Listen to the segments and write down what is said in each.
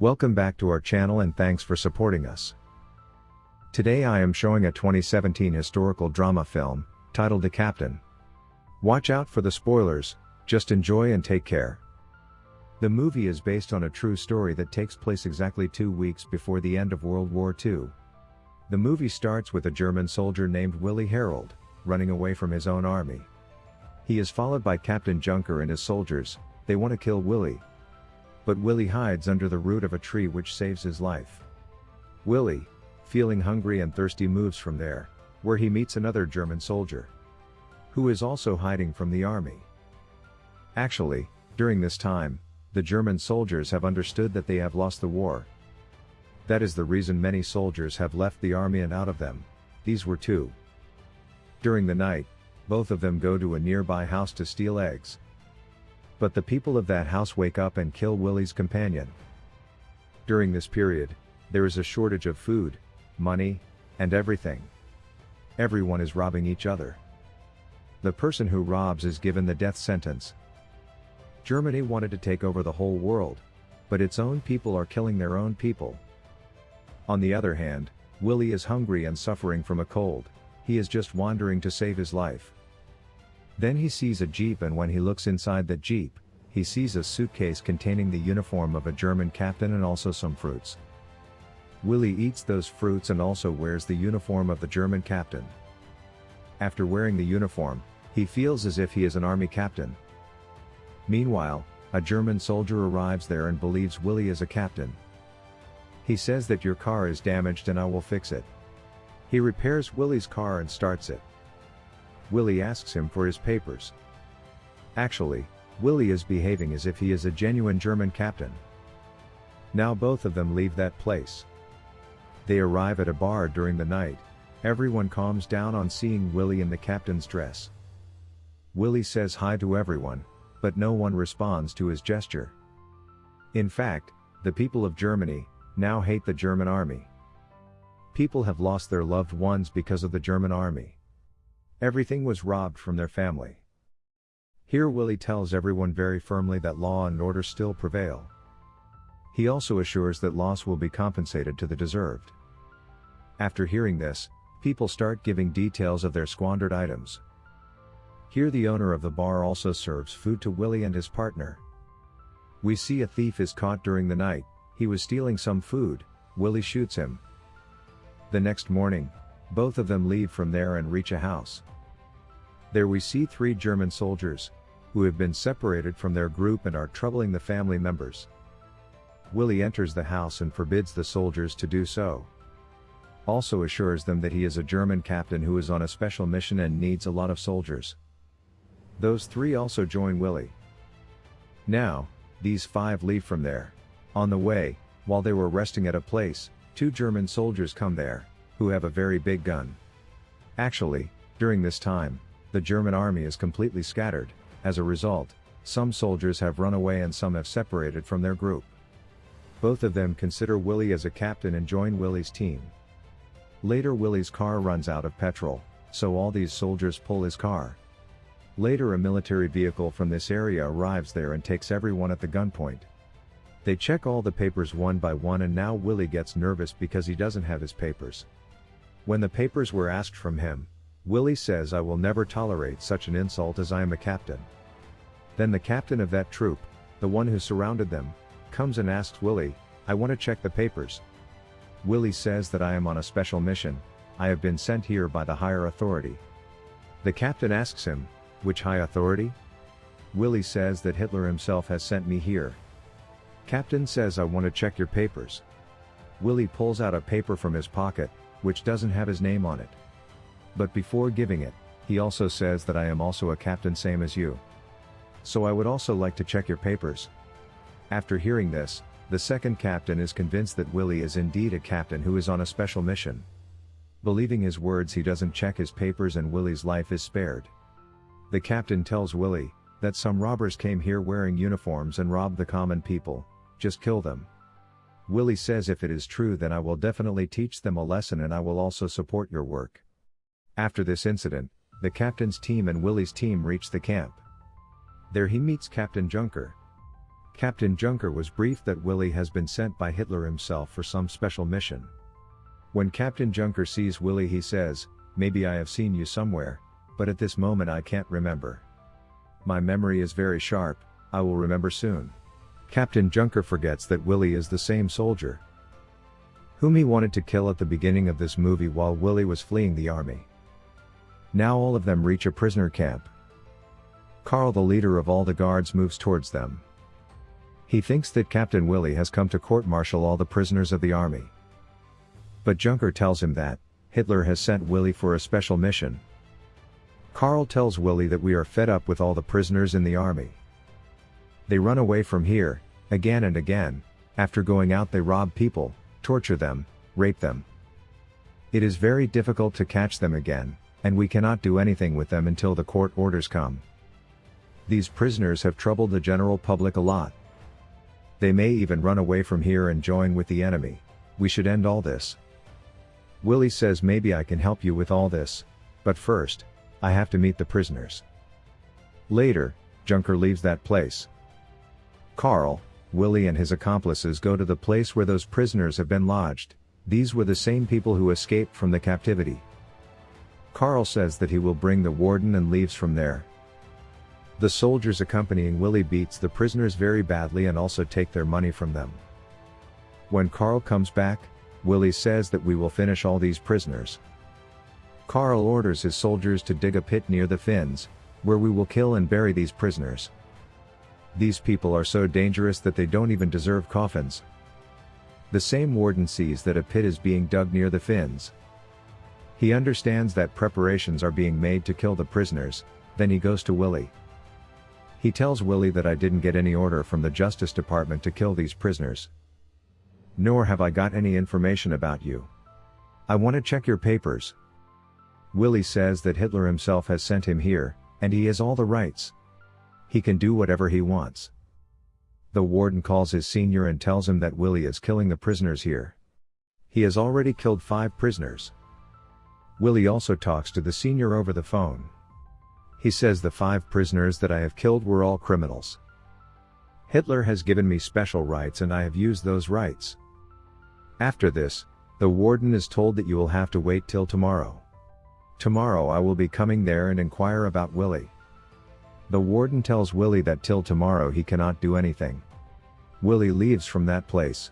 Welcome back to our channel and thanks for supporting us. Today I am showing a 2017 historical drama film, titled The Captain. Watch out for the spoilers, just enjoy and take care. The movie is based on a true story that takes place exactly two weeks before the end of World War II. The movie starts with a German soldier named Willi Herold, running away from his own army. He is followed by Captain Junker and his soldiers, they want to kill Willi. But Willi hides under the root of a tree which saves his life. Willi, feeling hungry and thirsty moves from there, where he meets another German soldier. Who is also hiding from the army. Actually, during this time, the German soldiers have understood that they have lost the war. That is the reason many soldiers have left the army and out of them, these were two. During the night, both of them go to a nearby house to steal eggs. But the people of that house wake up and kill Willi's companion. During this period, there is a shortage of food, money, and everything. Everyone is robbing each other. The person who robs is given the death sentence. Germany wanted to take over the whole world, but its own people are killing their own people. On the other hand, Willi is hungry and suffering from a cold, he is just wandering to save his life. Then he sees a jeep and when he looks inside that jeep, he sees a suitcase containing the uniform of a German captain and also some fruits. Willi eats those fruits and also wears the uniform of the German captain. After wearing the uniform, he feels as if he is an army captain. Meanwhile, a German soldier arrives there and believes Willi is a captain. He says that your car is damaged and I will fix it. He repairs Willi's car and starts it. Willi asks him for his papers. Actually, Willi is behaving as if he is a genuine German captain. Now both of them leave that place. They arrive at a bar during the night, everyone calms down on seeing Willi in the captain's dress. Willi says hi to everyone, but no one responds to his gesture. In fact, the people of Germany, now hate the German army. People have lost their loved ones because of the German army. Everything was robbed from their family. Here Willi tells everyone very firmly that law and order still prevail. He also assures that loss will be compensated to the deserved. After hearing this, people start giving details of their squandered items. Here the owner of the bar also serves food to Willi and his partner. We see a thief is caught during the night, he was stealing some food, Willi shoots him. The next morning, both of them leave from there and reach a house. There we see three German soldiers, who have been separated from their group and are troubling the family members. Willi enters the house and forbids the soldiers to do so. Also assures them that he is a German captain who is on a special mission and needs a lot of soldiers. Those three also join Willi. Now, these five leave from there. On the way, while they were resting at a place, two German soldiers come there who have a very big gun. Actually, during this time, the German army is completely scattered, as a result, some soldiers have run away and some have separated from their group. Both of them consider Willi as a captain and join Willi's team. Later Willi's car runs out of petrol, so all these soldiers pull his car. Later a military vehicle from this area arrives there and takes everyone at the gunpoint. They check all the papers one by one and now Willi gets nervous because he doesn't have his papers. When the papers were asked from him, Willi says I will never tolerate such an insult as I am a captain. Then the captain of that troop, the one who surrounded them, comes and asks Willi, I want to check the papers. Willi says that I am on a special mission, I have been sent here by the higher authority. The captain asks him, which high authority? Willi says that Hitler himself has sent me here. Captain says I want to check your papers. Willi pulls out a paper from his pocket, which doesn't have his name on it. But before giving it, he also says that I am also a captain same as you. So I would also like to check your papers. After hearing this, the second captain is convinced that Willi is indeed a captain who is on a special mission. Believing his words he doesn't check his papers and Willi's life is spared. The captain tells Willi, that some robbers came here wearing uniforms and robbed the common people, just kill them. Willi says if it is true then I will definitely teach them a lesson and I will also support your work. After this incident, the captain's team and Willi's team reach the camp. There he meets Captain Junker. Captain Junker was briefed that Willi has been sent by Hitler himself for some special mission. When Captain Junker sees Willi he says, maybe I have seen you somewhere, but at this moment I can't remember. My memory is very sharp, I will remember soon. Captain Junker forgets that Willi is the same soldier whom he wanted to kill at the beginning of this movie while Willi was fleeing the army. Now all of them reach a prisoner camp. Carl the leader of all the guards moves towards them. He thinks that Captain Willi has come to court-martial all the prisoners of the army. But Junker tells him that, Hitler has sent Willi for a special mission. Carl tells Willi that we are fed up with all the prisoners in the army. They run away from here, again and again, after going out they rob people, torture them, rape them. It is very difficult to catch them again, and we cannot do anything with them until the court orders come. These prisoners have troubled the general public a lot. They may even run away from here and join with the enemy. We should end all this. Willi says maybe I can help you with all this, but first, I have to meet the prisoners. Later, Junker leaves that place. Carl, Willi and his accomplices go to the place where those prisoners have been lodged, these were the same people who escaped from the captivity. Carl says that he will bring the warden and leaves from there. The soldiers accompanying Willi beats the prisoners very badly and also take their money from them. When Carl comes back, Willi says that we will finish all these prisoners. Carl orders his soldiers to dig a pit near the Finns, where we will kill and bury these prisoners. These people are so dangerous that they don't even deserve coffins. The same warden sees that a pit is being dug near the Finns. He understands that preparations are being made to kill the prisoners, then he goes to Willi. He tells Willi that I didn't get any order from the Justice Department to kill these prisoners. Nor have I got any information about you. I want to check your papers. Willi says that Hitler himself has sent him here, and he has all the rights. He can do whatever he wants. The warden calls his senior and tells him that Willi is killing the prisoners here. He has already killed five prisoners. Willi also talks to the senior over the phone. He says the five prisoners that I have killed were all criminals. Hitler has given me special rights and I have used those rights. After this, the warden is told that you will have to wait till tomorrow. Tomorrow I will be coming there and inquire about Willi. The warden tells Willi that till tomorrow he cannot do anything. Willi leaves from that place.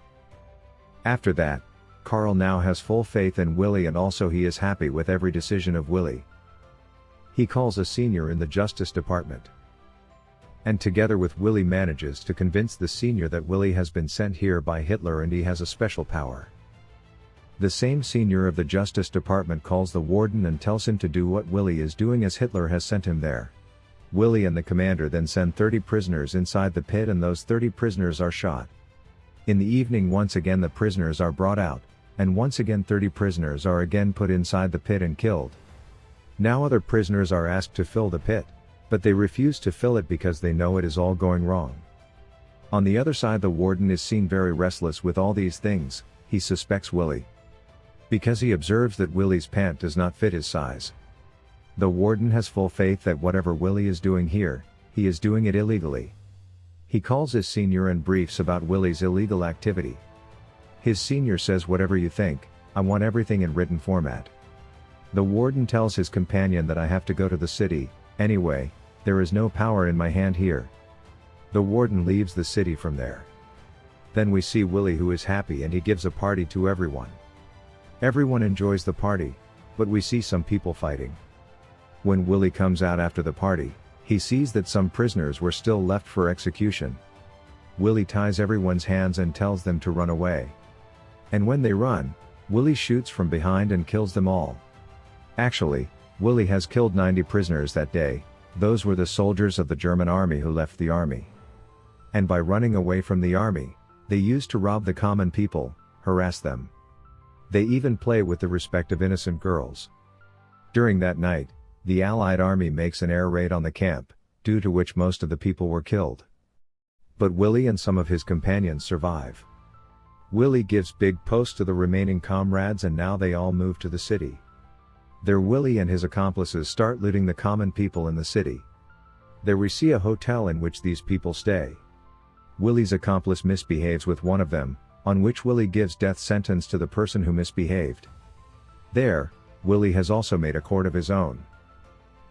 After that, Carl now has full faith in Willi and also he is happy with every decision of Willi. He calls a senior in the Justice Department. And together with Willi manages to convince the senior that Willi has been sent here by Hitler and he has a special power. The same senior of the Justice Department calls the warden and tells him to do what Willi is doing as Hitler has sent him there. Willi and the commander then send 30 prisoners inside the pit and those 30 prisoners are shot. In the evening once again the prisoners are brought out, and once again 30 prisoners are again put inside the pit and killed. Now other prisoners are asked to fill the pit, but they refuse to fill it because they know it is all going wrong. On the other side the warden is seen very restless with all these things, he suspects Willi. Because he observes that Willi's pant does not fit his size. The warden has full faith that whatever Willi is doing here, he is doing it illegally. He calls his senior and briefs about Willi's illegal activity. His senior says whatever you think, I want everything in written format. The warden tells his companion that I have to go to the city, anyway, there is no power in my hand here. The warden leaves the city from there. Then we see Willi who is happy and he gives a party to everyone. Everyone enjoys the party, but we see some people fighting. When Willi comes out after the party, he sees that some prisoners were still left for execution. Willi ties everyone's hands and tells them to run away. And when they run, Willi shoots from behind and kills them all. Actually, Willi has killed 90 prisoners that day, those were the soldiers of the German army who left the army. And by running away from the army, they used to rob the common people, harass them. They even play with the respect of innocent girls. During that night, the Allied army makes an air raid on the camp, due to which most of the people were killed. But Willi and some of his companions survive. Willi gives big posts to the remaining comrades and now they all move to the city. There Willi and his accomplices start looting the common people in the city. There we see a hotel in which these people stay. Willi's accomplice misbehaves with one of them, on which Willi gives death sentence to the person who misbehaved. There, Willi has also made a court of his own.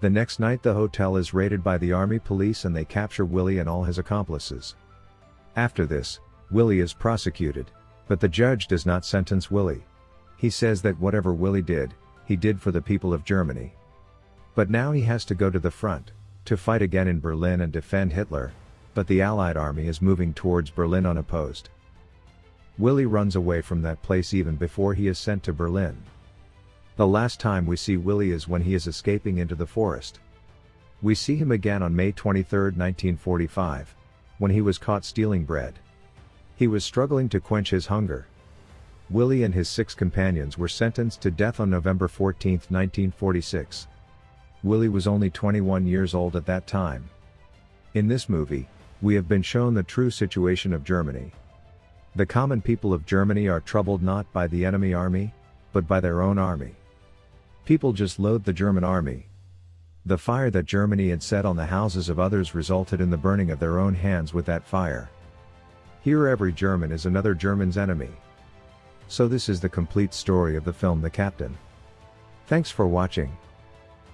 The next night the hotel is raided by the army police and they capture Willi and all his accomplices. After this, Willi is prosecuted, but the judge does not sentence Willi. He says that whatever Willi did, he did for the people of Germany. But now he has to go to the front, to fight again in Berlin and defend Hitler, but the Allied army is moving towards Berlin unopposed. Willi runs away from that place even before he is sent to Berlin. The last time we see Willi is when he is escaping into the forest. We see him again on May 23, 1945, when he was caught stealing bread. He was struggling to quench his hunger. Willi and his six companions were sentenced to death on November 14, 1946. Willi was only 21 years old at that time. In this movie, we have been shown the true situation of Germany. The common people of Germany are troubled not by the enemy army, but by their own army. People just loathe the German army. The fire that Germany had set on the houses of others resulted in the burning of their own hands with that fire. Here every German is another German's enemy. So this is the complete story of the film The Captain. Thanks for watching.